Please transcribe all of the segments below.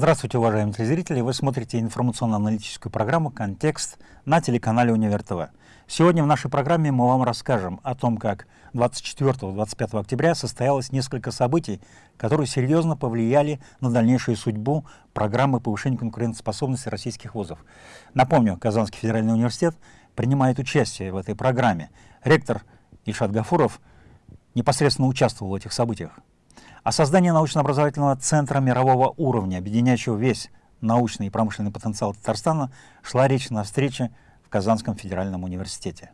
Здравствуйте, уважаемые телезрители! Вы смотрите информационно-аналитическую программу «Контекст» на телеканале Универ ТВ. Сегодня в нашей программе мы вам расскажем о том, как 24-25 октября состоялось несколько событий, которые серьезно повлияли на дальнейшую судьбу программы повышения конкурентоспособности российских вузов. Напомню, Казанский федеральный университет принимает участие в этой программе. Ректор Ильшат Гафуров непосредственно участвовал в этих событиях. О создании научно-образовательного центра мирового уровня, объединяющего весь научный и промышленный потенциал Татарстана, шла речь на встрече в Казанском федеральном университете.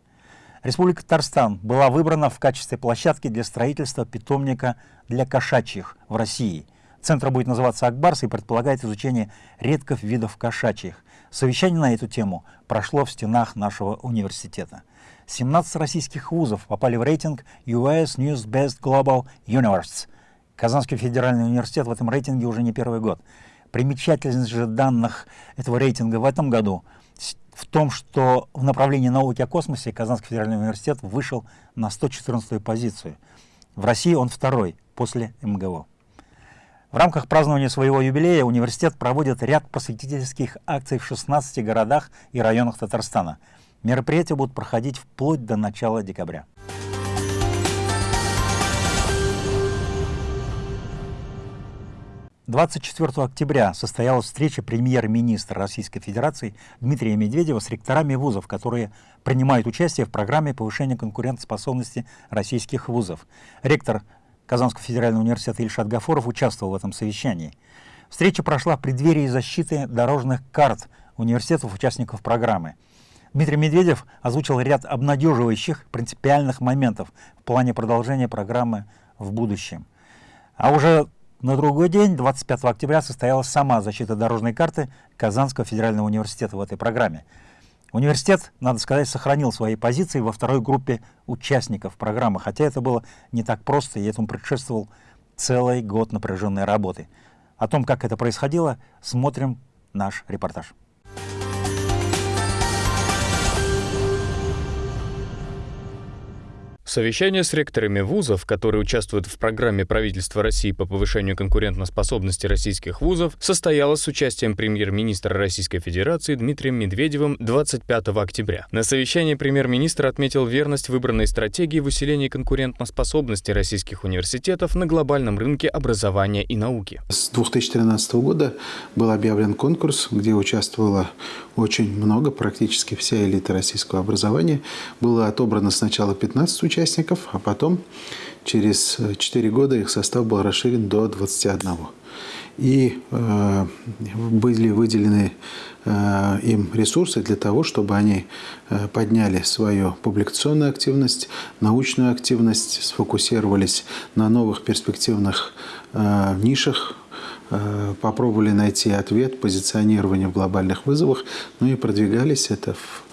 Республика Татарстан была выбрана в качестве площадки для строительства питомника для кошачьих в России. Центр будет называться «Акбарс» и предполагает изучение редких видов кошачьих. Совещание на эту тему прошло в стенах нашего университета. 17 российских вузов попали в рейтинг US News Best Global Universe – Казанский федеральный университет в этом рейтинге уже не первый год. Примечательность же данных этого рейтинга в этом году в том, что в направлении науки о космосе Казанский федеральный университет вышел на 114 позицию. В России он второй, после МГУ. В рамках празднования своего юбилея университет проводит ряд просветительских акций в 16 городах и районах Татарстана. Мероприятия будут проходить вплоть до начала декабря. 24 октября состоялась встреча премьер-министра Российской Федерации Дмитрия Медведева с ректорами вузов, которые принимают участие в программе повышения конкурентоспособности российских вузов. Ректор Казанского федерального университета Ильшат Гафоров участвовал в этом совещании. Встреча прошла в преддверии защиты дорожных карт университетов участников программы. Дмитрий Медведев озвучил ряд обнадеживающих принципиальных моментов в плане продолжения программы в будущем. А уже на другой день, 25 октября, состоялась сама защита дорожной карты Казанского федерального университета в этой программе. Университет, надо сказать, сохранил свои позиции во второй группе участников программы, хотя это было не так просто, и этому предшествовал целый год напряженной работы. О том, как это происходило, смотрим наш репортаж. Совещание с ректорами вузов, которые участвуют в программе правительства России по повышению конкурентоспособности российских вузов, состоялось с участием премьер-министра Российской Федерации Дмитрием Медведевым 25 октября. На совещании премьер-министр отметил верность выбранной стратегии в усилении конкурентоспособности российских университетов на глобальном рынке образования и науки. С 2013 года был объявлен конкурс, где участвовало очень много, практически вся элита российского образования. Было отобрано сначала 15 участников, участников, а потом через 4 года их состав был расширен до 21. И э, были выделены э, им ресурсы для того, чтобы они э, подняли свою публикационную активность, научную активность, сфокусировались на новых перспективных э, нишах, э, попробовали найти ответ, позиционирование в глобальных вызовах, ну и продвигались это в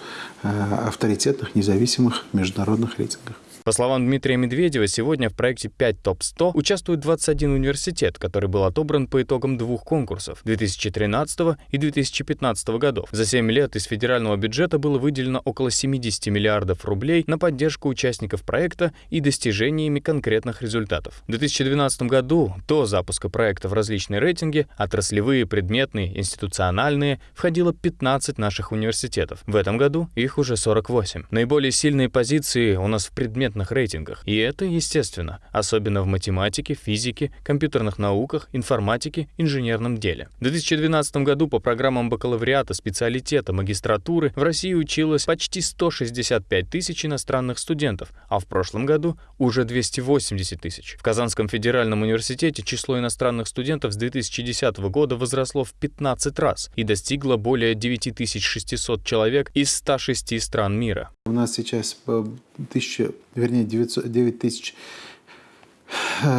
э, авторитетных, независимых международных рейтингах. По словам Дмитрия Медведева, сегодня в проекте 5 ТОП-100 участвует 21 университет, который был отобран по итогам двух конкурсов 2013 и 2015 годов. За 7 лет из федерального бюджета было выделено около 70 миллиардов рублей на поддержку участников проекта и достижениями конкретных результатов. В 2012 году до запуска проекта в различные рейтинги, отраслевые, предметные, институциональные, входило 15 наших университетов. В этом году их уже 48. Наиболее сильные позиции у нас в предметных конкурентных рейтингах. И это естественно, особенно в математике, физике, компьютерных науках, информатике, инженерном деле. В 2012 году по программам бакалавриата, специалитета, магистратуры в России училось почти 165 тысяч иностранных студентов, а в прошлом году уже 280 тысяч. В Казанском федеральном университете число иностранных студентов с 2010 года возросло в 15 раз и достигло более 9600 человек из 106 стран мира. У нас сейчас 1000, вернее, 900, 9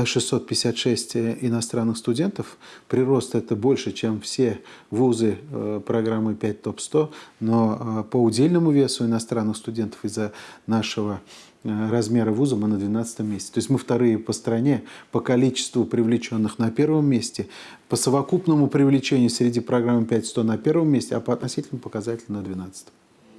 656 иностранных студентов. Прирост это больше, чем все вузы э, программы 5 ТОП-100, но э, по удельному весу иностранных студентов из-за нашего э, размера вуза мы на 12 месте. То есть мы вторые по стране по количеству привлеченных на первом месте, по совокупному привлечению среди программы 5-100 на первом месте, а по относительному показателю на 12.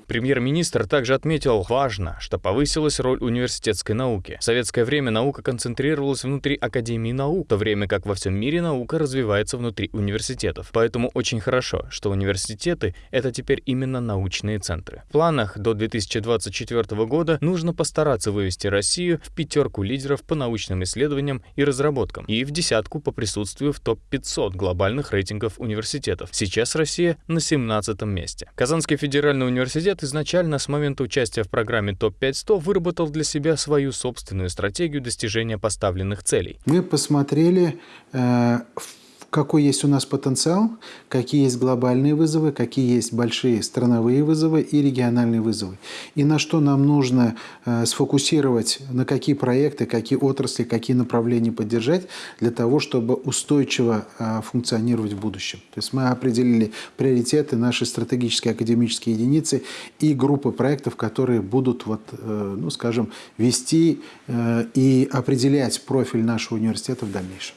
Премьер-министр также отметил, важно, что повысилась роль университетской науки. В советское время наука концентрировалась внутри Академии наук, в то время как во всем мире наука развивается внутри университетов. Поэтому очень хорошо, что университеты — это теперь именно научные центры. В планах до 2024 года нужно постараться вывести Россию в пятерку лидеров по научным исследованиям и разработкам и в десятку по присутствию в топ-500 глобальных рейтингов университетов. Сейчас Россия на 17 месте. Казанский федеральный университет изначально с момента участия в программе ТОП-500 выработал для себя свою собственную стратегию достижения поставленных целей. Мы посмотрели э, какой есть у нас потенциал, какие есть глобальные вызовы, какие есть большие страновые вызовы и региональные вызовы. И на что нам нужно э, сфокусировать, на какие проекты, какие отрасли, какие направления поддержать для того, чтобы устойчиво э, функционировать в будущем. То есть мы определили приоритеты, наши стратегические академические единицы и группы проектов, которые будут, вот, э, ну, скажем, вести и определять профиль нашего университета в дальнейшем.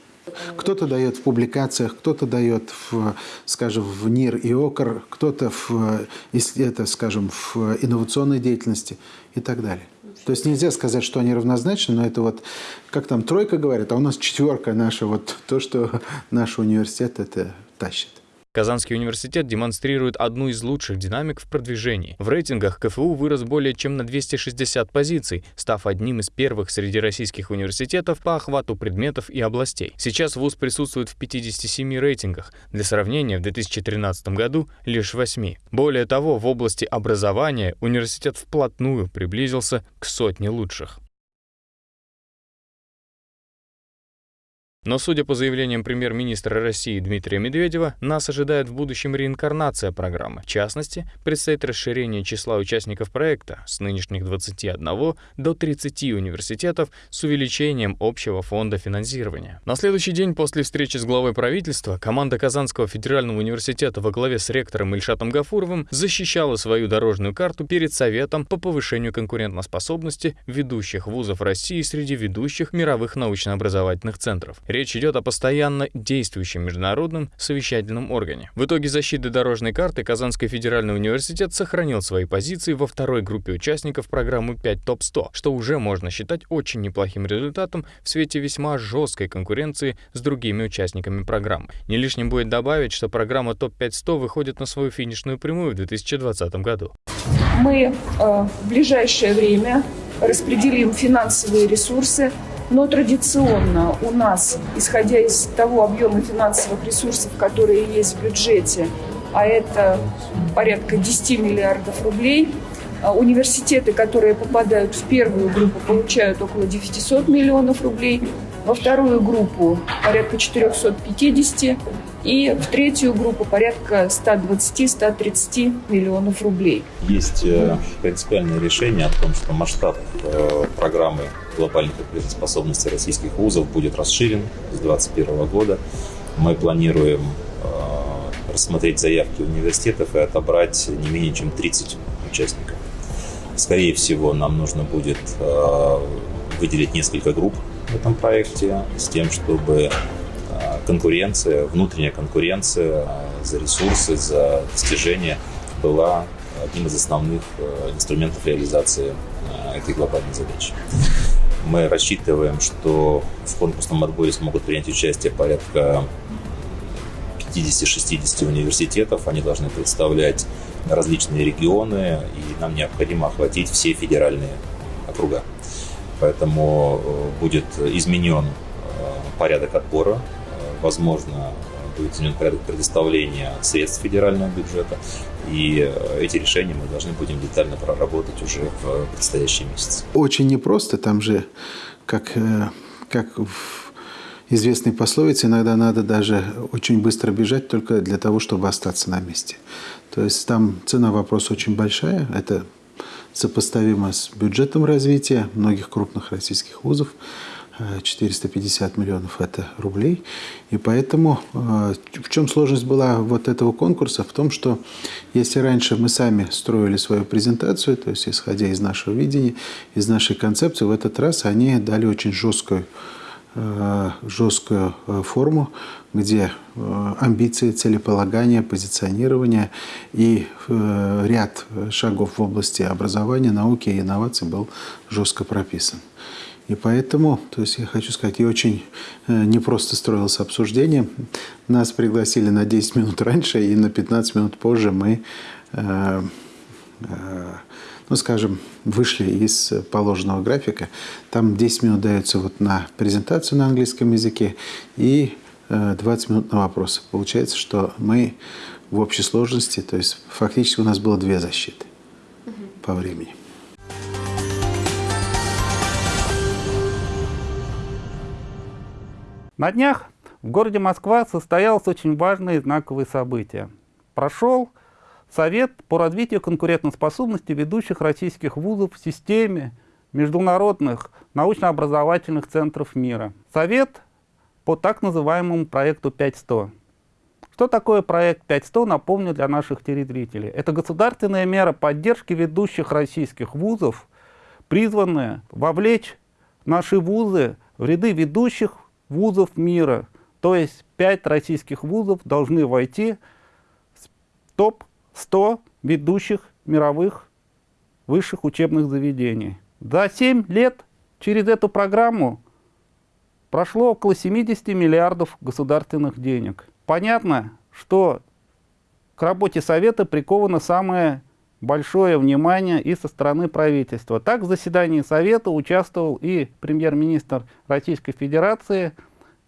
Кто-то дает в публикациях, кто-то дает, в, скажем, в НИР и ОКР, кто-то, в, это, скажем, в инновационной деятельности и так далее. То есть нельзя сказать, что они равнозначны, но это вот, как там тройка говорит, а у нас четверка наша, вот то, что наш университет это тащит. Казанский университет демонстрирует одну из лучших динамик в продвижении. В рейтингах КФУ вырос более чем на 260 позиций, став одним из первых среди российских университетов по охвату предметов и областей. Сейчас ВУЗ присутствует в 57 рейтингах. Для сравнения, в 2013 году лишь 8. Более того, в области образования университет вплотную приблизился к сотне лучших. Но, судя по заявлениям премьер-министра России Дмитрия Медведева, нас ожидает в будущем реинкарнация программы. В частности, предстоит расширение числа участников проекта с нынешних 21 до 30 университетов с увеличением общего фонда финансирования. На следующий день после встречи с главой правительства команда Казанского федерального университета во главе с ректором Ильшатом Гафуровым защищала свою дорожную карту перед Советом по повышению конкурентоспособности ведущих вузов России среди ведущих мировых научно-образовательных центров. Речь идет о постоянно действующем международном совещательном органе. В итоге защиты дорожной карты Казанский федеральный университет сохранил свои позиции во второй группе участников программы 5 ТОП-100, что уже можно считать очень неплохим результатом в свете весьма жесткой конкуренции с другими участниками программы. Не лишним будет добавить, что программа ТОП-500 выходит на свою финишную прямую в 2020 году. Мы э, в ближайшее время распределим финансовые ресурсы но традиционно у нас, исходя из того объема финансовых ресурсов, которые есть в бюджете, а это порядка 10 миллиардов рублей, а университеты, которые попадают в первую группу, получают около 900 миллионов рублей, во вторую группу порядка 450 и в третью группу порядка 120-130 миллионов рублей. Есть э, принципиальное решение о том, что масштаб э, программы глобальной конкурентоспособности российских вузов будет расширен с 2021 года. Мы планируем э, рассмотреть заявки университетов и отобрать не менее чем 30 участников. Скорее всего, нам нужно будет выделить несколько групп в этом проекте с тем, чтобы конкуренция, внутренняя конкуренция за ресурсы, за достижения была одним из основных э, инструментов реализации э, этой глобальной задачи. Мы рассчитываем, что в конкурсном отборе смогут принять участие порядка 50-60 университетов. Они должны представлять различные регионы, и нам необходимо охватить все федеральные округа. Поэтому э, будет изменен порядок отбора возможно, будет изменен порядок предоставления средств федерального бюджета. И э, эти решения мы должны будем детально проработать уже в предстоящие месяцы. Очень непросто. Там же, как, э, как в известной пословице, иногда надо даже очень быстро бежать только для того, чтобы остаться на месте. То есть там цена вопроса очень большая. Это сопоставимо с бюджетом развития многих крупных российских вузов. 450 миллионов это рублей. И поэтому э, в чем сложность была вот этого конкурса? В том, что если раньше мы сами строили свою презентацию, то есть исходя из нашего видения, из нашей концепции, в этот раз они дали очень жесткую э, жесткую э, форму, где амбиции, целеполагание, позиционирование и ряд шагов в области образования, науки и инноваций был жестко прописан. И поэтому, то есть я хочу сказать, и очень непросто строилось обсуждение. Нас пригласили на 10 минут раньше, и на 15 минут позже мы ну, скажем, вышли из положенного графика. Там 10 минут дается вот на презентацию на английском языке и 20 э, минут на вопросы. Получается, что мы в общей сложности, то есть фактически у нас было две защиты угу. по времени. На днях в городе Москва состоялось очень важное и знаковое событие. Прошел Совет по развитию конкурентоспособности ведущих российских вузов в системе международных научно-образовательных центров мира. Совет по так называемому проекту 5100. Что такое проект 5100, напомню для наших телезрителей. Это государственная мера поддержки ведущих российских вузов, призванная вовлечь наши вузы в ряды ведущих вузов мира. То есть пять российских вузов должны войти в топ 100 ведущих мировых высших учебных заведений. За 7 лет через эту программу прошло около 70 миллиардов государственных денег. Понятно, что к работе Совета приковано самое большое внимание и со стороны правительства. Так в заседании Совета участвовал и премьер-министр Российской Федерации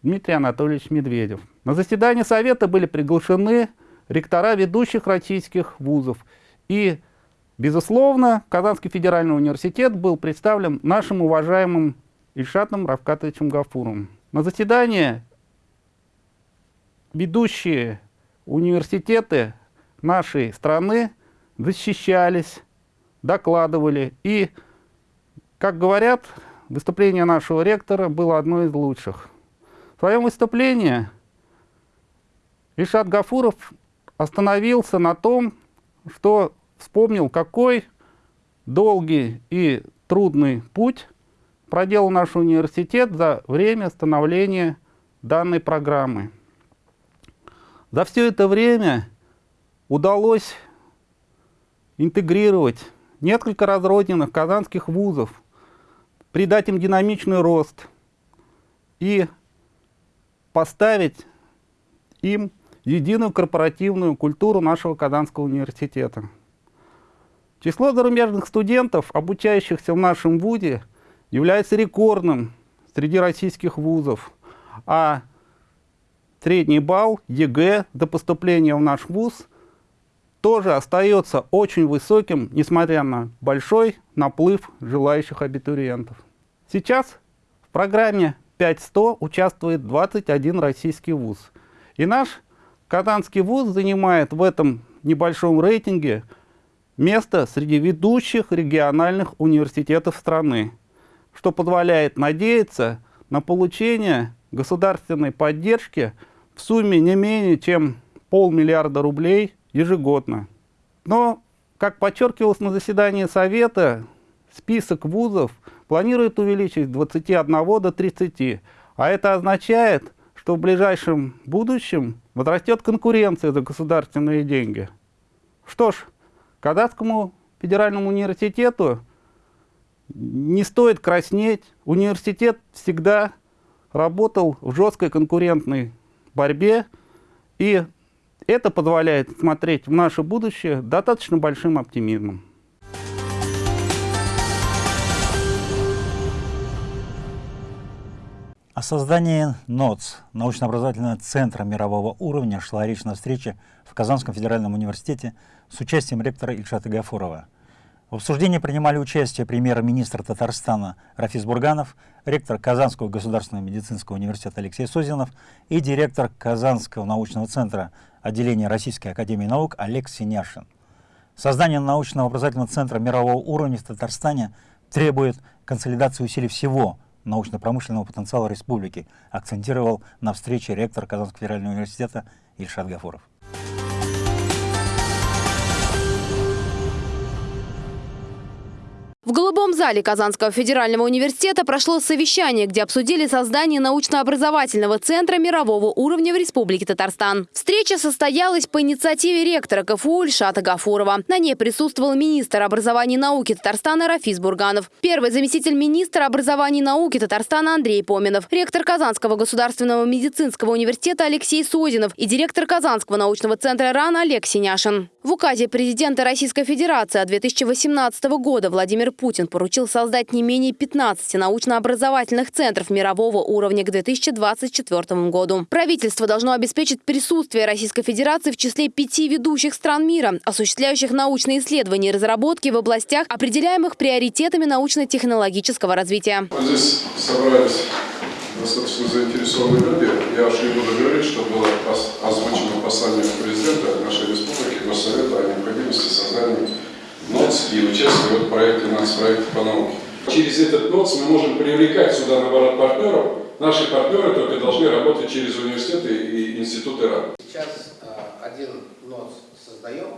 Дмитрий Анатольевич Медведев. На заседании Совета были приглашены ректора ведущих российских вузов. И, безусловно, Казанский федеральный университет был представлен нашим уважаемым Ильшатом Равкатовичем Гафуровым. На заседании ведущие университеты нашей страны защищались, докладывали. И, как говорят, выступление нашего ректора было одно из лучших. В своем выступлении Ильшат Гафуров остановился на том, что вспомнил, какой долгий и трудный путь проделал наш университет за время становления данной программы. За все это время удалось интегрировать несколько разрозненных казанских вузов, придать им динамичный рост и поставить им единую корпоративную культуру нашего Казанского университета. Число зарубежных студентов, обучающихся в нашем ВУЗе, является рекордным среди российских вузов, а средний балл ЕГЭ до поступления в наш вуз тоже остается очень высоким, несмотря на большой наплыв желающих абитуриентов. Сейчас в программе 5100 участвует 21 российский вуз. И наш Казанский вуз занимает в этом небольшом рейтинге место среди ведущих региональных университетов страны, что позволяет надеяться на получение государственной поддержки в сумме не менее чем полмиллиарда рублей ежегодно. Но, как подчеркивалось на заседании Совета, список вузов планирует увеличить с 21 до 30, а это означает, что в ближайшем будущем возрастет конкуренция за государственные деньги. Что ж, Казахскому федеральному университету не стоит краснеть. Университет всегда работал в жесткой конкурентной борьбе, и это позволяет смотреть в наше будущее достаточно большим оптимизмом. О создании НОЦ, научно-образовательного центра мирового уровня, шла речь на встрече в Казанском федеральном университете с участием ректора Ильшата Гафурова. В обсуждении принимали участие премьер-министр Татарстана Рафис Бурганов, ректор Казанского государственного медицинского университета Алексей Созинов и директор Казанского научного центра отделения Российской академии наук Олег Синяшин. Создание научного образовательного центра мирового уровня в Татарстане требует консолидации усилий всего научно-промышленного потенциала республики, акцентировал на встрече ректор Казанского федерального университета Ильшат Гафуров. В Голубом зале Казанского федерального университета прошло совещание, где обсудили создание научно-образовательного центра мирового уровня в Республике Татарстан. Встреча состоялась по инициативе ректора КФУ Ильшата Гафурова. На ней присутствовал министр образования и науки Татарстана Рафис Бурганов, первый заместитель министра образования и науки Татарстана Андрей Поминов, ректор Казанского государственного медицинского университета Алексей Созинов и директор Казанского научного центра РАН Олег Синяшин. В указе президента Российской Федерации от 2018 года Владимир Путин поручил создать не менее 15 научно-образовательных центров мирового уровня к 2024 году. Правительство должно обеспечить присутствие Российской Федерации в числе пяти ведущих стран мира, осуществляющих научные исследования и разработки в областях, определяемых приоритетами научно-технологического развития. Мы здесь собрались достаточно заинтересованные люди. Я уж не буду говорить, что было озвучено послание президента нашей республики, Госсовета о необходимости создания НОЦ и участия в проекте нацпроекта по науке. Через этот НОЦ мы можем привлекать сюда, наоборот, партнеров. Наши партнеры только должны работать через университеты и институты РАН. Сейчас э, один НОЦ создаем,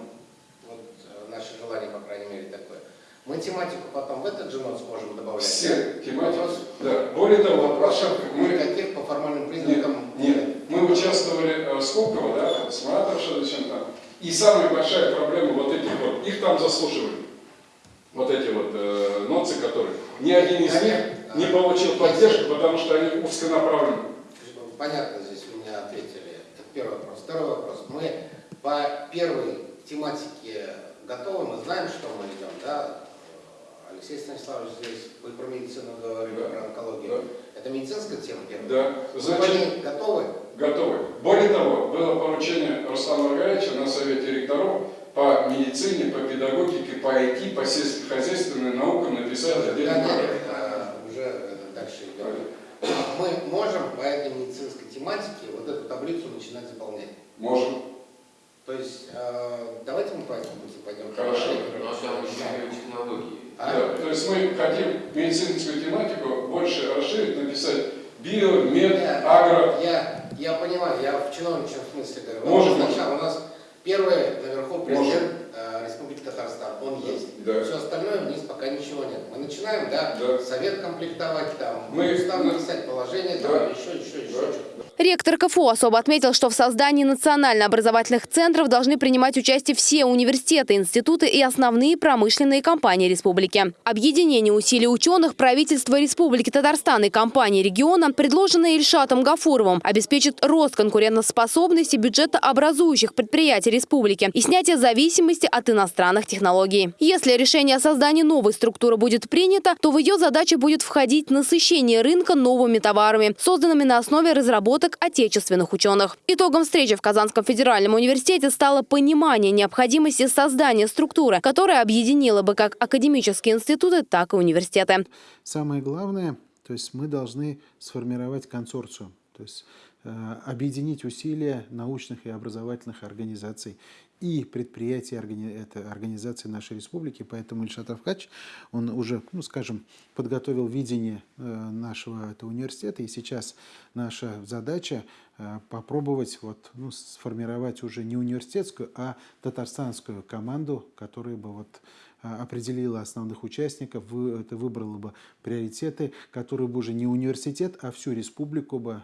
вот э, наше желание, по крайней мере, такое. Мы тематику потом в этот же ноут сможем добавлять. Все тематики. Вопрос, да. Более того, вопросов мы никаких по формальным признакам нет. нет. Мы участвовали э, в Скобково, да, с Маратом Шадовичем там. И самая большая проблема вот этих вот, их там заслуживали. Вот эти вот э, ноцы, которые ни один из них не получил поддержку, потому что они узконаправлены. Понятно, здесь вы меня ответили. Это первый вопрос. Второй вопрос. Мы по первой тематике готовы, мы знаем, что мы идем, да, Алексей Станиславович здесь, вы про медицину говорили, да. про онкологию. Да. Это медицинская тема первая? Да. Значит, они готовы? Готовы. Более того, было поручение Руслана Маргаровича на Совете ректоров по медицине, по педагогике, по IT, по сельскохозяйственной наукам написать отдельный проект. А, уже дальше идем. Мы можем по этой медицинской тематике вот эту таблицу начинать заполнять? Можем. То есть, э, давайте мы по этому пути пойдем. Хорошо. Но там технологии. А? Да, то есть мы хотим медицинскую тематику больше расширить, написать био, мед, я, агро. Я, я понимаю, я в чиновничьем смысле говорю. Можем. Сначала у нас первый наверху президент Республики Татарстан, он да. есть. Да. Все остальное вниз пока ничего нет. Мы начинаем, да, да. совет комплектовать, там, мы, устав написать положение, да. там, еще, еще, еще. Да. Ректор КФУ особо отметил, что в создании национально-образовательных центров должны принимать участие все университеты, институты и основные промышленные компании республики. Объединение усилий ученых правительства Республики Татарстан и компании региона, предложенное Ильшатом Гафуровым, обеспечит рост конкурентоспособности бюджета образующих предприятий республики и снятие зависимости от иностранных технологий. Если решение о создании новой структуры будет принято, то в ее задачи будет входить насыщение рынка новыми товарами, созданными на основе разработок отечественных ученых. Итогом встречи в Казанском федеральном университете стало понимание необходимости создания структуры, которая объединила бы как академические институты, так и университеты. Самое главное, то есть мы должны сформировать консорциум, то есть объединить усилия научных и образовательных организаций и предприятий, это организации нашей республики. Поэтому Ильшат Авкач, он уже, ну, скажем, подготовил видение э, нашего этого университета. И сейчас наша задача э, попробовать вот, ну, сформировать уже не университетскую, а татарстанскую команду, которая бы вот э, определила основных участников, это выбрала бы приоритеты, которые бы уже не университет, а всю республику бы,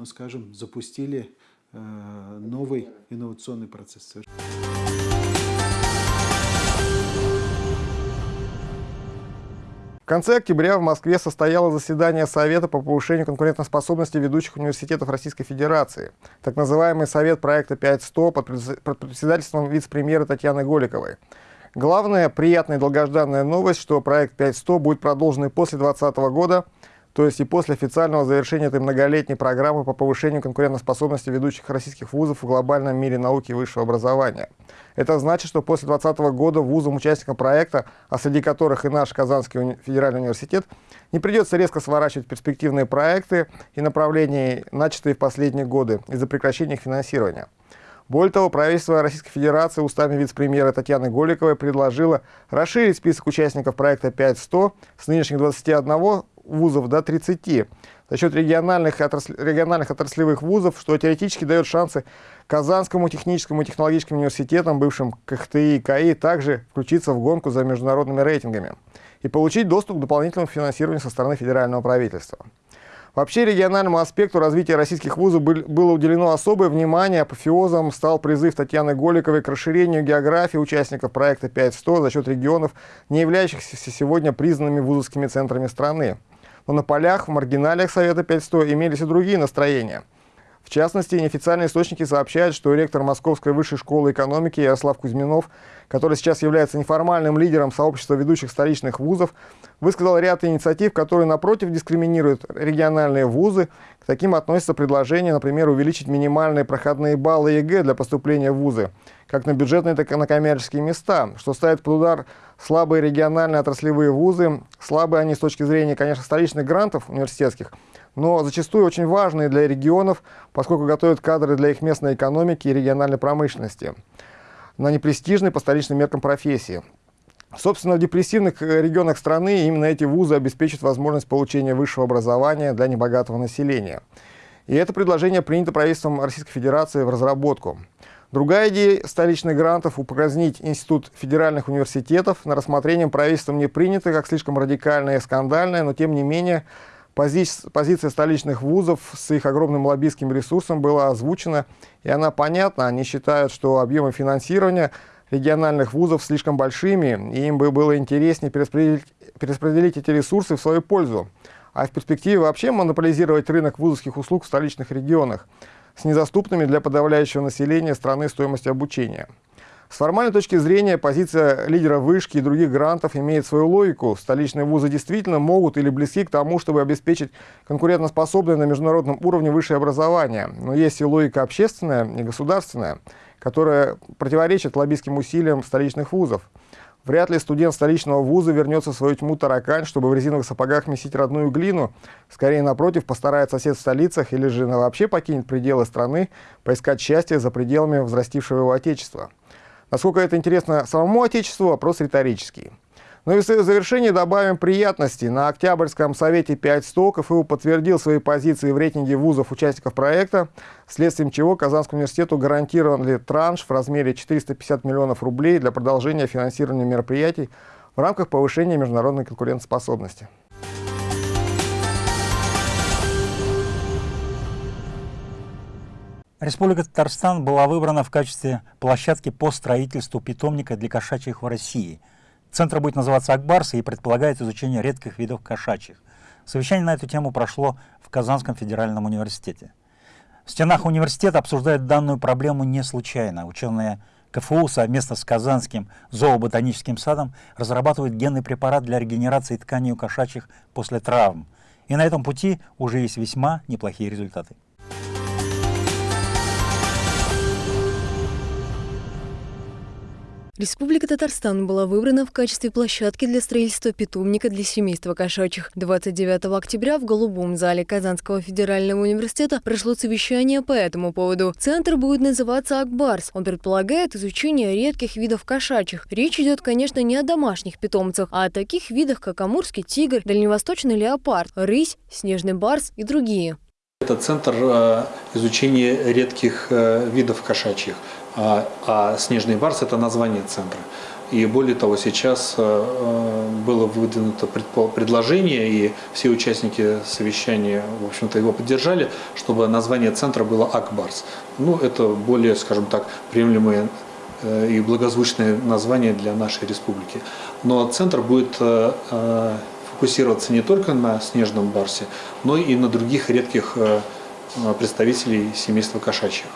ну, скажем, запустили Э, новый инновационный процесс. В конце октября в Москве состоялось заседание Совета по повышению конкурентоспособности ведущих университетов Российской Федерации, так называемый Совет проекта 5100 под председательством вице-премьера Татьяны Голиковой. Главная, приятная и долгожданная новость, что проект 5100 будет продолжен и после 2020 года – то есть и после официального завершения этой многолетней программы по повышению конкурентоспособности ведущих российских вузов в глобальном мире науки и высшего образования. Это значит, что после 2020 года вузам-участникам проекта, а среди которых и наш Казанский федеральный университет, не придется резко сворачивать перспективные проекты и направления, начатые в последние годы из-за прекращения их финансирования. Более того, правительство Российской Федерации устами вице-премьера Татьяны Голиковой предложило расширить список участников проекта 5.100 с нынешних 21 вузов до 30, за счет региональных, отрасль, региональных отраслевых вузов, что теоретически дает шансы Казанскому техническому и технологическим университетам, бывшим КХТИ и КАИ, также включиться в гонку за международными рейтингами и получить доступ к дополнительному финансированию со стороны федерального правительства. Вообще региональному аспекту развития российских вузов было уделено особое внимание. Апофеозом стал призыв Татьяны Голиковой к расширению географии участников проекта 5.100 за счет регионов, не являющихся сегодня признанными вузовскими центрами страны. Но на полях, в маргиналиях Совета 5.100 имелись и другие настроения – в частности, неофициальные источники сообщают, что ректор Московской высшей школы экономики Ярослав Кузьминов, который сейчас является неформальным лидером сообщества ведущих столичных вузов, высказал ряд инициатив, которые, напротив, дискриминируют региональные вузы. К таким относятся предложения, например, увеличить минимальные проходные баллы ЕГЭ для поступления в вузы, как на бюджетные, так и на коммерческие места, что ставит под удар слабые региональные отраслевые вузы. Слабые они с точки зрения, конечно, столичных грантов университетских – но зачастую очень важные для регионов, поскольку готовят кадры для их местной экономики и региональной промышленности на непрестижной по столичным меркам профессии. Собственно, в депрессивных э, регионах страны именно эти вузы обеспечат возможность получения высшего образования для небогатого населения. И это предложение принято правительством Российской Федерации в разработку. Другая идея столичных грантов – упразднить Институт федеральных университетов на рассмотрение правительством не принято как слишком радикальное и скандальное, но тем не менее Пози позиция столичных вузов с их огромным лоббистским ресурсом была озвучена, и она понятна. Они считают, что объемы финансирования региональных вузов слишком большими, и им бы было интереснее перераспределить, перераспределить эти ресурсы в свою пользу, а в перспективе вообще монополизировать рынок вузовских услуг в столичных регионах с недоступными для подавляющего населения страны стоимостью обучения. С формальной точки зрения, позиция лидера вышки и других грантов имеет свою логику. Столичные вузы действительно могут или близки к тому, чтобы обеспечить конкурентоспособное на международном уровне высшее образование. Но есть и логика общественная и государственная, которая противоречит лоббистским усилиям столичных вузов. Вряд ли студент столичного вуза вернется в свою тьму таракань, чтобы в резиновых сапогах месить родную глину. Скорее, напротив, постарается сосед в столицах или же вообще покинет пределы страны, поискать счастье за пределами взрастившего его отечества. Насколько это интересно самому Отечеству, вопрос риторический. Ну и в завершение добавим приятности. На Октябрьском совете 5 100 КФУ подтвердил свои позиции в рейтинге вузов участников проекта, следствием чего Казанскому университету гарантирован ли транш в размере 450 миллионов рублей для продолжения финансирования мероприятий в рамках повышения международной конкурентоспособности. Республика Татарстан была выбрана в качестве площадки по строительству питомника для кошачьих в России. Центр будет называться «Акбарс» и предполагает изучение редких видов кошачьих. Совещание на эту тему прошло в Казанском федеральном университете. В стенах университета обсуждают данную проблему не случайно. Ученые КФУ совместно с Казанским зооботаническим садом разрабатывают генный препарат для регенерации тканей у кошачьих после травм. И на этом пути уже есть весьма неплохие результаты. Республика Татарстан была выбрана в качестве площадки для строительства питомника для семейства кошачьих. 29 октября в Голубом зале Казанского федерального университета прошло совещание по этому поводу. Центр будет называться «Акбарс». Он предполагает изучение редких видов кошачьих. Речь идет, конечно, не о домашних питомцах, а о таких видах, как амурский тигр, дальневосточный леопард, рысь, снежный барс и другие. Это центр э, изучения редких э, видов кошачьих. А, а «Снежный барс» – это название центра. И более того, сейчас э, э, было выдвинуто предложение, и все участники совещания, в общем-то, его поддержали, чтобы название центра было «Акбарс». Ну, это более, скажем так, приемлемое э, и благозвучное название для нашей республики. Но центр будет фокусироваться не только на снежном барсе, но и на других редких представителей семейства кошачьих.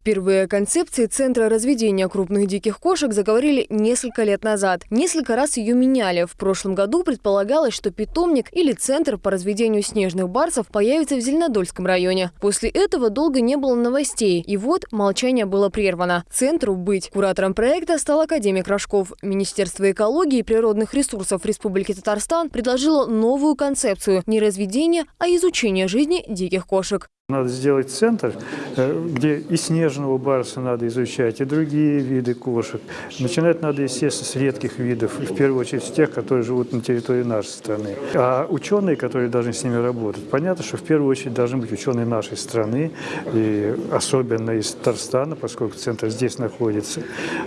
Впервые о концепции Центра разведения крупных диких кошек заговорили несколько лет назад. Несколько раз ее меняли. В прошлом году предполагалось, что питомник или Центр по разведению снежных барсов появится в Зеленодольском районе. После этого долго не было новостей. И вот молчание было прервано. Центру быть. Куратором проекта стал академик Рожков. Министерство экологии и природных ресурсов Республики Татарстан предложило новую концепцию – не разведение, а изучение жизни диких кошек. Надо сделать центр, э, где и снежного барса надо изучать, и другие виды кошек. Начинать надо, естественно, с редких видов, в первую очередь с тех, которые живут на территории нашей страны. А ученые, которые должны с ними работать, понятно, что в первую очередь должны быть ученые нашей страны, и особенно из Татарстана, поскольку центр здесь находится.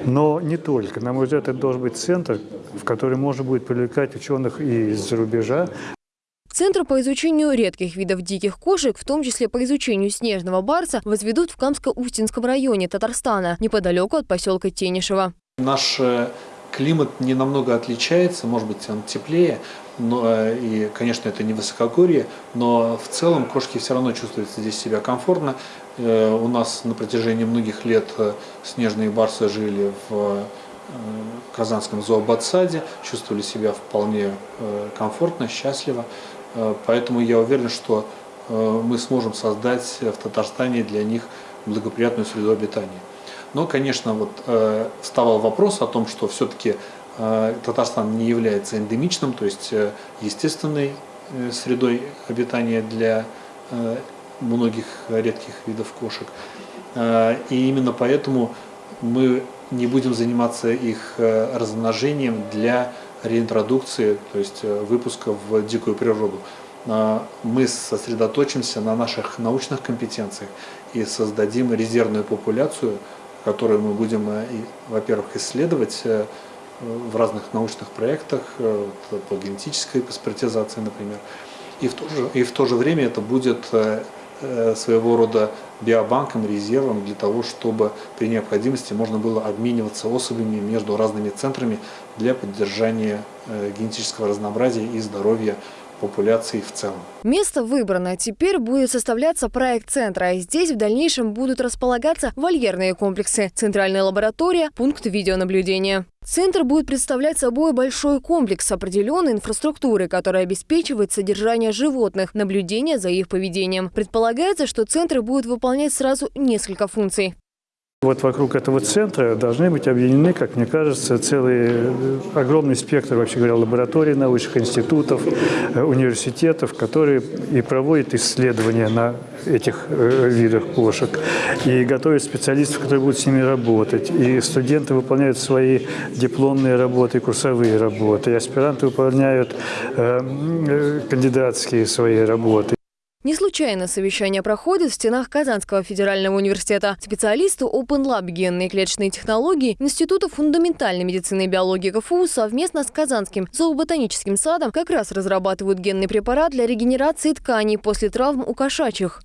Но не только. На мой взгляд, это должен быть центр, в который можно будет привлекать ученых и из-за рубежа, Центр по изучению редких видов диких кошек, в том числе по изучению снежного барса, возведут в Камско-Устинском районе Татарстана, неподалеку от поселка Тенишево. Наш э, климат не намного отличается, может быть, он теплее, но, э, и, конечно, это не высокогорье, но в целом кошки все равно чувствуют здесь себя комфортно. Э, у нас на протяжении многих лет снежные барсы жили в Казанском зообатсаде, чувствовали себя вполне комфортно, счастливо. Э, поэтому я уверен, что э, мы сможем создать в Татарстане для них благоприятную среду обитания. Но, конечно, вот э, вставал вопрос о том, что все-таки Татарстан не является эндемичным, то есть естественной средой обитания для многих редких видов кошек. И именно поэтому мы не будем заниматься их размножением для реинтродукции, то есть э, выпуска в дикую природу. А, мы сосредоточимся на наших научных компетенциях и создадим резервную популяцию, которую мы будем, э, во-первых, исследовать э, в разных научных проектах по генетической паспортизации, например. И в то же, и в то же время это будет своего рода биобанком, резервом для того, чтобы при необходимости можно было обмениваться особями между разными центрами для поддержания э, генетического разнообразия и здоровья популяции в целом. Место выбрано. Теперь будет составляться проект центра. А здесь в дальнейшем будут располагаться вольерные комплексы, центральная лаборатория, пункт видеонаблюдения. Центр будет представлять собой большой комплекс определенной инфраструктуры, которая обеспечивает содержание животных, наблюдение за их поведением. Предполагается, что центр будет выполнять сразу несколько функций. Вот вокруг этого центра должны быть объединены, как мне кажется, целый э, огромный спектр, вообще говоря, лабораторий научных институтов, э, университетов, которые и проводят исследования на этих э, видах кошек, и готовят специалистов, которые будут с ними работать. И студенты выполняют свои дипломные работы, курсовые работы, и аспиранты выполняют кандидатские свои работы. Не случайно совещание проходит в стенах Казанского федерального университета. Специалисты Open Lab генные клеточные технологии Института фундаментальной медицины и биологии КФУ совместно с Казанским зооботаническим садом как раз разрабатывают генный препарат для регенерации тканей после травм у кошачьих.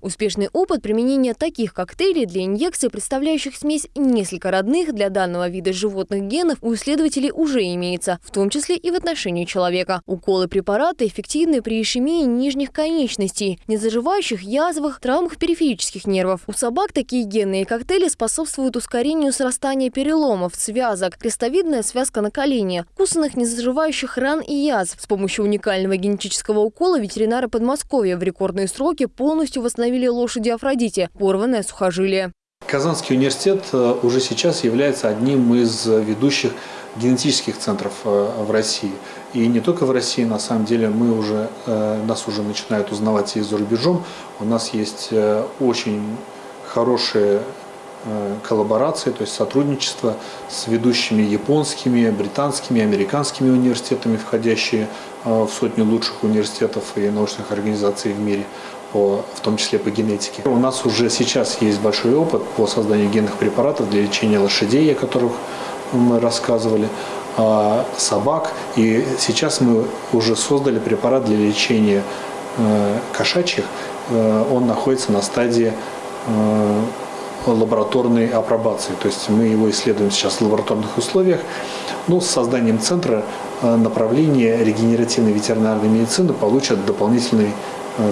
Успешный опыт применения таких коктейлей для инъекций, представляющих смесь несколько родных для данного вида животных генов, у исследователей уже имеется, в том числе и в отношении человека. Уколы препарата эффективны при ишемии нижних конечностей, незаживающих язвах, травмах периферических нервов. У собак такие генные коктейли способствуют ускорению срастания переломов, связок, крестовидная связка на колене, кусанных незаживающих ран и язв. С помощью уникального генетического укола ветеринары Подмосковья в рекордные сроки полностью восстановили восстановили лошади Афродите, порванное сухожилие. Казанский университет э, уже сейчас является одним из ведущих генетических центров э, в России. И не только в России, на самом деле, мы уже, э, нас уже начинают узнавать и за рубежом. У нас есть очень хорошие коллаборации, то есть сотрудничество с ведущими японскими, британскими, американскими университетами, входящие в сотню лучших университетов и научных организаций в мире по, в том числе по генетике. У нас уже сейчас есть большой опыт по созданию генных препаратов для лечения лошадей, о которых мы рассказывали, а, собак. И сейчас мы уже создали препарат для лечения э, кошачьих. Э, он находится на стадии э, лабораторной апробации. То есть мы его исследуем сейчас в лабораторных условиях. Ну, с созданием центра направления регенеративной ветеринарной медицины получат дополнительный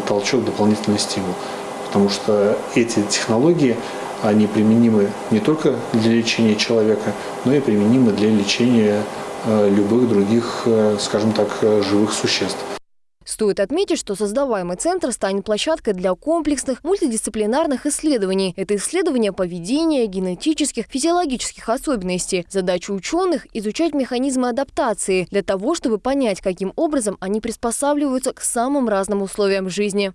толчок, дополнительный стимул. Потому что эти технологии, они применимы не только для лечения человека, но и применимы для лечения э, любых других, э, скажем так, живых существ. Стоит отметить, что создаваемый центр станет площадкой для комплексных мультидисциплинарных исследований. Это исследование поведения, генетических, физиологических особенностей. Задача ученых – изучать механизмы адаптации для того, чтобы понять, каким образом они приспосабливаются к самым разным условиям жизни.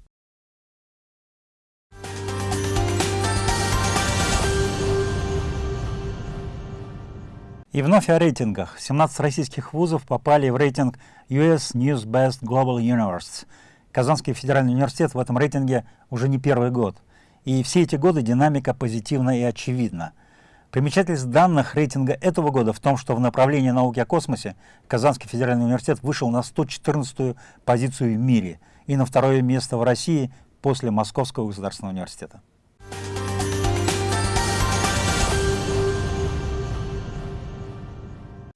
И вновь о рейтингах. 17 российских вузов попали в рейтинг US News Best Global Universities. Казанский федеральный университет в этом рейтинге уже не первый год. И все эти годы динамика позитивна и очевидна. Примечательность данных рейтинга этого года в том, что в направлении науки о космосе Казанский федеральный университет вышел на 114-ю позицию в мире и на второе место в России после Московского государственного университета.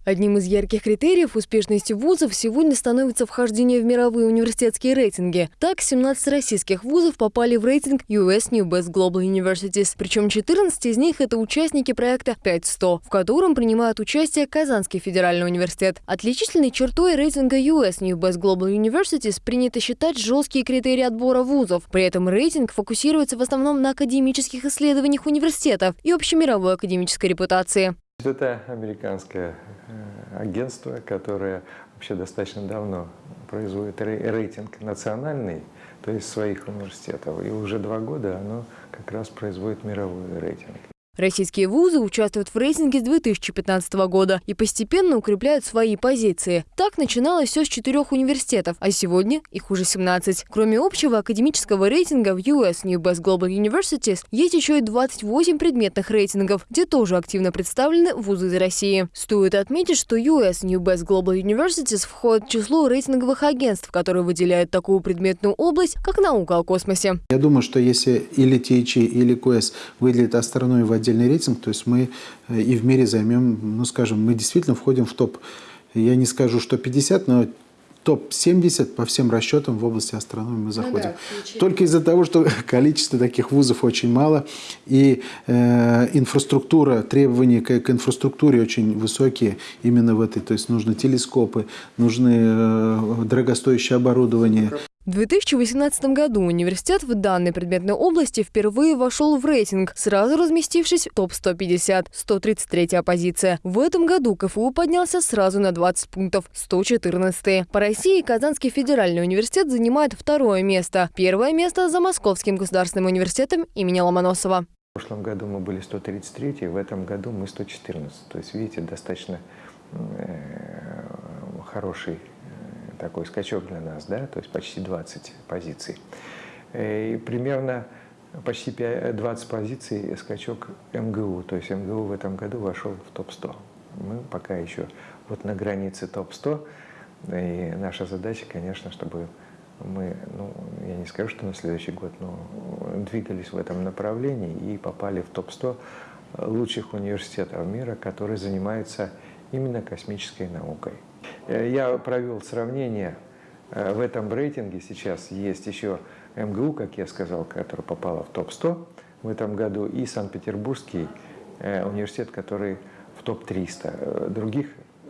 Одним из ярких критериев успешности вузов сегодня становится вхождение в мировые университетские рейтинги. Так, 17 российских вузов попали в рейтинг US New Best Global Universities, причем 14 из них – это участники проекта 5100, в котором принимают участие Казанский федеральный университет. Отличительной чертой рейтинга US New Best Global Universities принято считать жесткие критерии отбора вузов. При этом рейтинг фокусируется в основном на академических исследованиях университетов и общемировой академической репутации. Это американское э, агентство, которое вообще достаточно давно производит рейтинг национальный, то есть своих университетов. И уже два года оно как раз производит мировой рейтинг. Российские вузы участвуют в рейтинге с 2015 года и постепенно укрепляют свои позиции. Так начиналось все с четырех университетов, а сегодня их уже 17. Кроме общего академического рейтинга в US New Best Global Universities есть еще и 28 предметных рейтингов, где тоже активно представлены вузы из России. Стоит отметить, что US New Best Global Universities входит в число рейтинговых агентств, которые выделяют такую предметную область, как наука о космосе. Я думаю, что если или THE, или QS выделят астрономию в отдельный рейтинг, то есть мы э, и в мире займем, ну скажем, мы действительно входим в топ, я не скажу, что 50, но топ-70 по всем расчетам в области астрономии мы заходим. Ну да, Только из-за того, что количество таких вузов очень мало, и э, инфраструктура, требования к, к инфраструктуре очень высокие именно в этой. То есть нужны телескопы, нужны э, дорогостоящее оборудование. В 2018 году университет в данной предметной области впервые вошел в рейтинг, сразу разместившись в топ-150, 133 позиция. В этом году КФУ поднялся сразу на 20 пунктов, 114. По России Казанский федеральный университет занимает второе место. Первое место за Московским государственным университетом имени Ломоносова. В прошлом году мы были 133, в этом году мы 114. То есть, видите, достаточно э, хороший такой скачок для нас, да, то есть почти 20 позиций. Э, и примерно почти 20 позиций скачок МГУ, то есть МГУ в этом году вошел в топ-100. Мы пока еще вот на границе топ-100, и наша задача, конечно, чтобы мы, ну, я не скажу, что на следующий год, но двигались в этом направлении и попали в топ-100 лучших университетов мира, которые занимаются именно космической наукой. Э, я провел сравнение э, в этом рейтинге. Сейчас есть еще МГУ, как я сказал, которая попала в топ-100 в этом году, и Санкт-Петербургский э, университет, который в топ-300. Других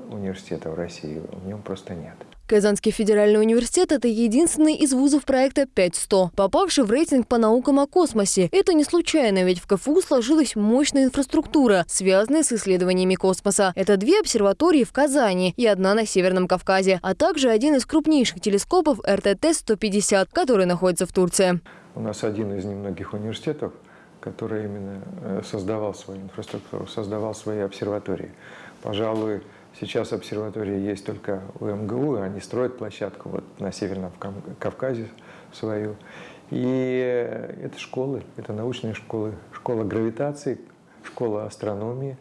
университетов России в нем просто нет. Казанский федеральный университет – это единственный из вузов проекта 5100, попавший в рейтинг по наукам о космосе. Это не случайно, ведь в КФУ сложилась мощная инфраструктура, связанная с исследованиями космоса. Это две обсерватории в Казани и одна на Северном Кавказе, а также один из крупнейших телескопов РТТ-150, который находится в Турции. У нас один из немногих университетов, который именно э, создавал свою инфраструктуру, создавал свои обсерватории. Пожалуй, Сейчас обсерватория есть только у МГУ, они строят площадку вот на Северном Кавказе свою. И это школы, это научные школы, школа гравитации, школа астрономии.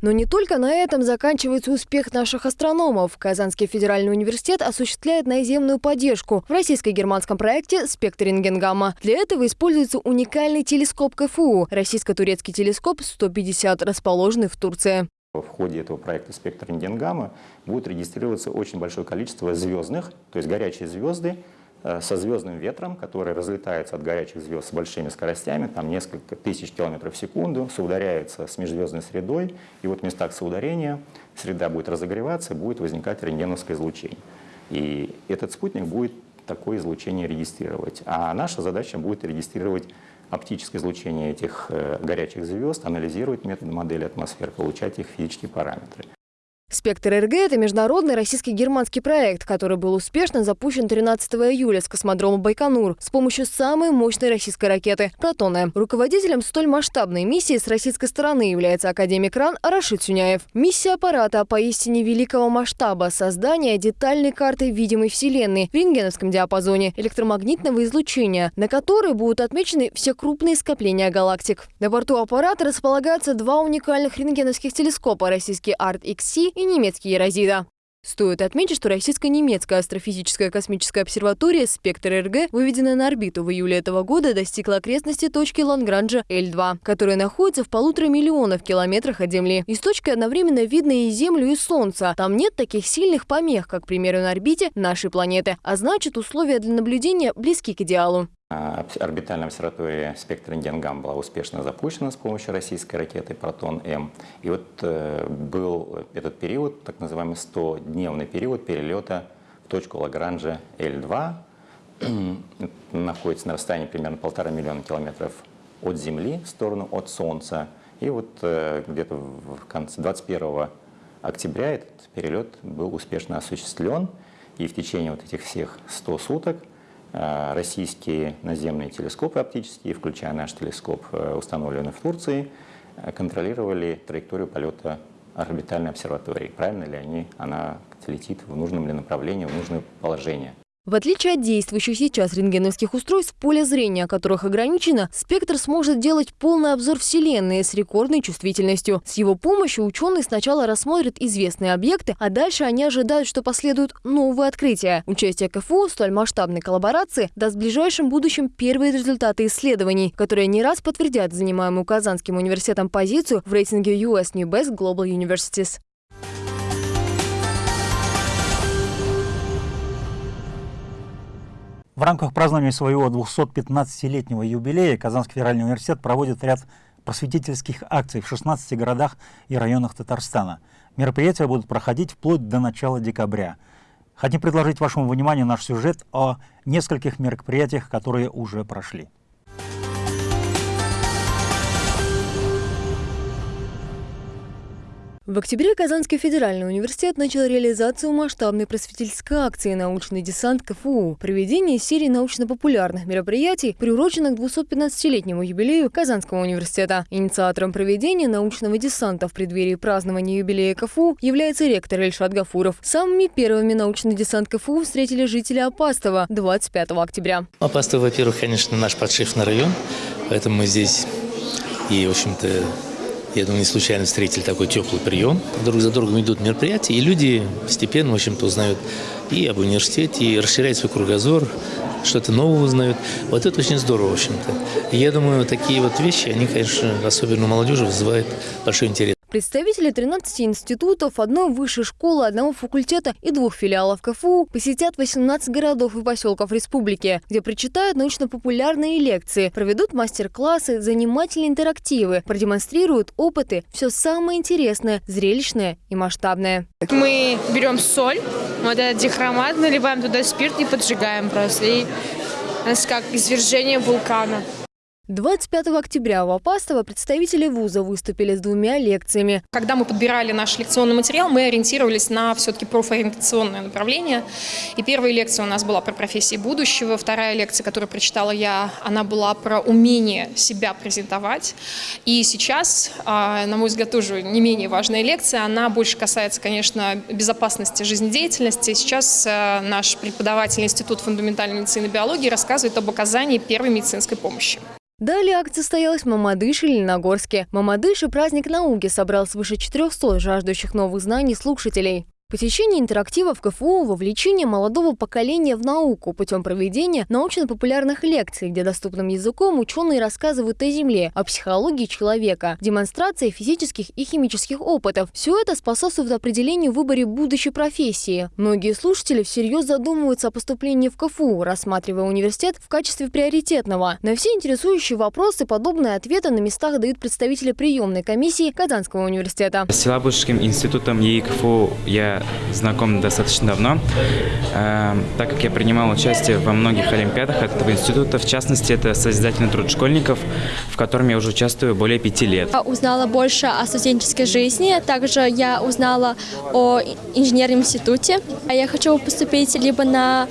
Но не только на этом заканчивается успех наших астрономов. Казанский федеральный университет осуществляет наземную поддержку в российско-германском проекте «Спектр рентгенгамма». Для этого используется уникальный телескоп КФУ – российско-турецкий телескоп 150, расположенный в Турции. В ходе этого проекта «Спектр рентгенгамма» будет регистрироваться очень большое количество звездных, то есть горячие звезды э, со звездным ветром, которые разлетаются от горячих звезд с большими скоростями, там несколько тысяч километров в секунду, соударяются с межзвездной средой, и вот в местах соударения среда будет разогреваться, будет возникать рентгеновское излучение. И этот спутник будет такое излучение регистрировать. А наша задача будет регистрировать оптическое излучение этих э, горячих звезд, анализировать метод модели атмосфер, получать их физические параметры. «Спектр РГ» — это международный российско-германский проект, который был успешно запущен 13 июля с космодрома Байконур с помощью самой мощной российской ракеты «Протоны». Руководителем столь масштабной миссии с российской стороны является академик РАН Рашид Сюняев. Миссия аппарата поистине великого масштаба – создание детальной карты видимой Вселенной в рентгеновском диапазоне электромагнитного излучения, на которой будут отмечены все крупные скопления галактик. На борту аппарата располагаются два уникальных рентгеновских телескопа – российский ART-XC и немецкий Ерозида. Стоит отметить, что российско-немецкая астрофизическая космическая обсерватория «Спектр РГ», выведенная на орбиту в июле этого года, достигла окрестности точки Лангранжа L2, которая находится в полутора миллионов километрах от Земли. Из точки одновременно видно и Землю, и Солнце. Там нет таких сильных помех, как, к примеру, на орбите нашей планеты, а значит, условия для наблюдения близки к идеалу. А, орбитальная обсерватория спектр Индиангам была успешно запущена с помощью российской ракеты «Протон-М». И вот э, был этот период, так называемый 100-дневный период перелета в точку Лагранжа L2. Находится на расстоянии примерно полтора миллиона километров от Земли в сторону от Солнца. И вот э, где-то в конце 21 октября этот перелет был успешно осуществлен. И в течение вот этих всех 100 суток российские наземные телескопы оптические, включая наш телескоп, э, установленный в Турции, э, контролировали траекторию полета орбитальной обсерватории. Правильно ли они, она летит в нужном ли направлении, в нужное положение. В отличие от действующих сейчас рентгеновских устройств, поле зрения которых ограничено, спектр сможет делать полный обзор Вселенной с рекордной чувствительностью. С его помощью ученые сначала рассмотрят известные объекты, а дальше они ожидают, что последуют новые открытия. Участие КФУ в столь масштабной коллаборации даст в ближайшем будущем первые результаты исследований, которые не раз подтвердят занимаемую Казанским университетом позицию в рейтинге US New Best Global Universities. В рамках празднования своего 215-летнего юбилея Казанский федеральный университет проводит ряд просветительских акций в 16 городах и районах Татарстана. Мероприятия будут проходить вплоть до начала декабря. Хотим предложить вашему вниманию наш сюжет о нескольких мероприятиях, которые уже прошли. В октябре Казанский федеральный университет начал реализацию масштабной просветительской акции «Научный десант КФУ» проведение серии научно-популярных мероприятий, приуроченных к 215-летнему юбилею Казанского университета. Инициатором проведения научного десанта в преддверии празднования юбилея КФУ является ректор Эльшат Гафуров. Самыми первыми научный десант КФУ встретили жители Апастова 25 октября. Апастов, во-первых, конечно, наш подшефный район, поэтому мы здесь и, в общем-то, я думаю, не случайно встретили такой теплый прием. Друг за другом идут мероприятия, и люди постепенно, в общем-то, узнают и об университете, и расширяют свой кругозор, что-то новое узнают. Вот это очень здорово, в общем-то. Я думаю, такие вот вещи, они, конечно, особенно у молодежи вызывают большой интерес. Представители 13 институтов, одной высшей школы, одного факультета и двух филиалов КФУ посетят 18 городов и поселков республики, где прочитают научно-популярные лекции, проведут мастер-классы, занимательные интерактивы, продемонстрируют опыты, все самое интересное, зрелищное и масштабное. Мы берем соль, вот этот дихромат, наливаем туда спирт и поджигаем просто. И у нас как извержение вулкана. 25 октября в Апастово представители вуза выступили с двумя лекциями. Когда мы подбирали наш лекционный материал, мы ориентировались на все-таки профориентационное направление. И первая лекция у нас была про профессии будущего, вторая лекция, которую прочитала я, она была про умение себя презентовать. И сейчас, а, на мой взгляд, тоже не менее важная лекция, она больше касается, конечно, безопасности жизнедеятельности. Сейчас а, наш преподаватель Института фундаментальной медицины и биологии рассказывает об оказании первой медицинской помощи. Далее акция состоялась в Мамадыше, Леногорске. Мамадыше праздник науки собрал свыше 400 жаждущих новых знаний слушателей. Посещение интерактива в КФУ, вовлечение молодого поколения в науку путем проведения научно-популярных лекций, где доступным языком ученые рассказывают о Земле, о психологии человека, демонстрация физических и химических опытов. Все это способствует определению выборе будущей профессии. Многие слушатели всерьез задумываются о поступлении в КФУ, рассматривая университет в качестве приоритетного. На все интересующие вопросы подобные ответы на местах дают представители приемной комиссии Казанского университета. С Елабужским институтом ЕИКФУ я я знаком достаточно давно, э, так как я принимал участие во многих олимпиадах этого института. В частности, это созидательный труд школьников, в котором я уже участвую более пяти лет. Я узнала больше о студенческой жизни. Также я узнала о инженерном институте. Я хочу поступить либо на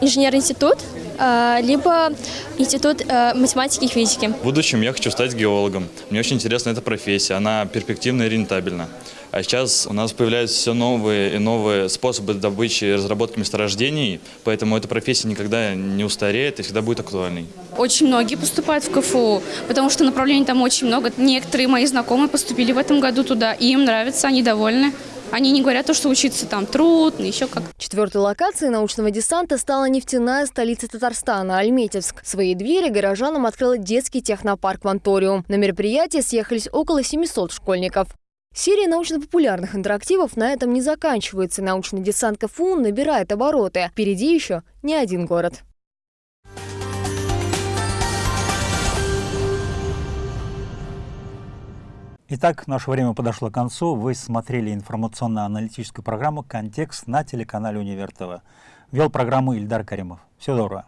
инженерный институт, э, либо институт э, математики и физики. В будущем я хочу стать геологом. Мне очень интересна эта профессия, она перспективна и рентабельна. А сейчас у нас появляются все новые и новые способы добычи и разработки месторождений, поэтому эта профессия никогда не устареет и всегда будет актуальной. Очень многие поступают в КФУ, потому что направлений там очень много. Некоторые мои знакомые поступили в этом году туда, и им нравится, они довольны. Они не говорят то, что учиться там трудно, еще как. Четвертой локацией научного десанта стала нефтяная столица Татарстана – Альметьевск. Свои двери горожанам открыл детский технопарк «Ванториум». На мероприятие съехались около 700 школьников. Серия научно-популярных интерактивов на этом не заканчивается. Научный десант КФУ набирает обороты. Впереди еще не один город. Итак, наше время подошло к концу. Вы смотрели информационно-аналитическую программу «Контекст» на телеканале «Универ ТВ». Вел программу Ильдар Каримов. Всего доброго.